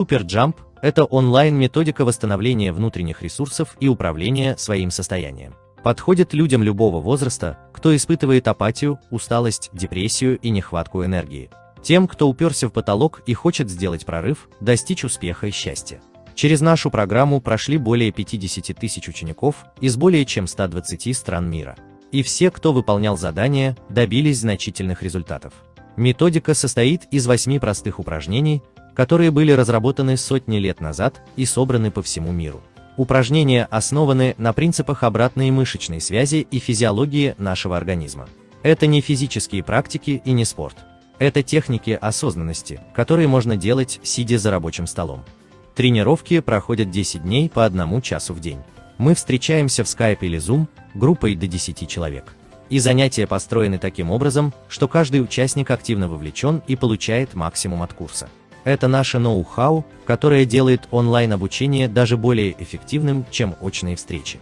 SuperJump – это онлайн-методика восстановления внутренних ресурсов и управления своим состоянием. Подходит людям любого возраста, кто испытывает апатию, усталость, депрессию и нехватку энергии. Тем, кто уперся в потолок и хочет сделать прорыв, достичь успеха и счастья. Через нашу программу прошли более 50 тысяч учеников из более чем 120 стран мира. И все, кто выполнял задания, добились значительных результатов. Методика состоит из восьми простых упражнений, которые были разработаны сотни лет назад и собраны по всему миру. Упражнения основаны на принципах обратной мышечной связи и физиологии нашего организма. Это не физические практики и не спорт. Это техники осознанности, которые можно делать, сидя за рабочим столом. Тренировки проходят 10 дней по одному часу в день. Мы встречаемся в Skype или Zoom группой до 10 человек. И занятия построены таким образом, что каждый участник активно вовлечен и получает максимум от курса. Это наше ноу-хау, которое делает онлайн-обучение даже более эффективным, чем очные встречи.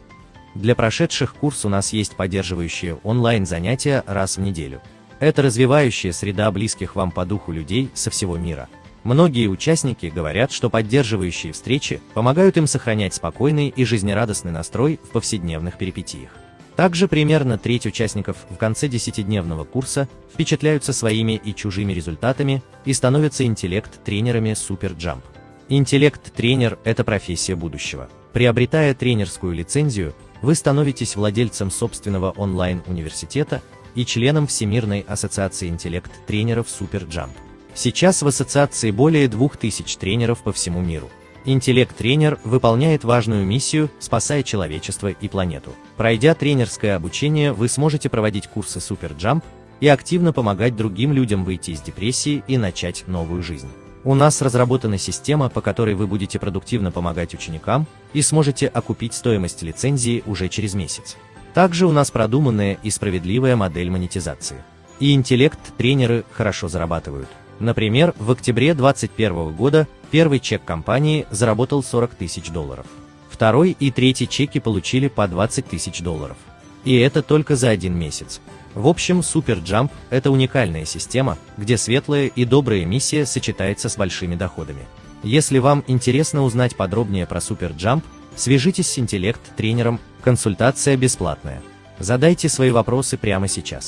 Для прошедших курс у нас есть поддерживающие онлайн-занятия раз в неделю. Это развивающая среда близких вам по духу людей со всего мира. Многие участники говорят, что поддерживающие встречи помогают им сохранять спокойный и жизнерадостный настрой в повседневных перипетиях. Также примерно треть участников в конце десятидневного курса впечатляются своими и чужими результатами и становятся интеллект-тренерами SuperJump. Интеллект-тренер – это профессия будущего. Приобретая тренерскую лицензию, вы становитесь владельцем собственного онлайн-университета и членом Всемирной ассоциации интеллект-тренеров SuperJump. Сейчас в ассоциации более 2000 тренеров по всему миру. Интеллект-тренер выполняет важную миссию, спасая человечество и планету. Пройдя тренерское обучение, вы сможете проводить курсы SuperJump и активно помогать другим людям выйти из депрессии и начать новую жизнь. У нас разработана система, по которой вы будете продуктивно помогать ученикам и сможете окупить стоимость лицензии уже через месяц. Также у нас продуманная и справедливая модель монетизации. И интеллект-тренеры хорошо зарабатывают. Например, в октябре 2021 года первый чек компании заработал 40 тысяч долларов. Второй и третий чеки получили по 20 тысяч долларов. И это только за один месяц. В общем, SuperJump – это уникальная система, где светлая и добрая миссия сочетается с большими доходами. Если вам интересно узнать подробнее про SuperJump, свяжитесь с интеллект-тренером, консультация бесплатная. Задайте свои вопросы прямо сейчас.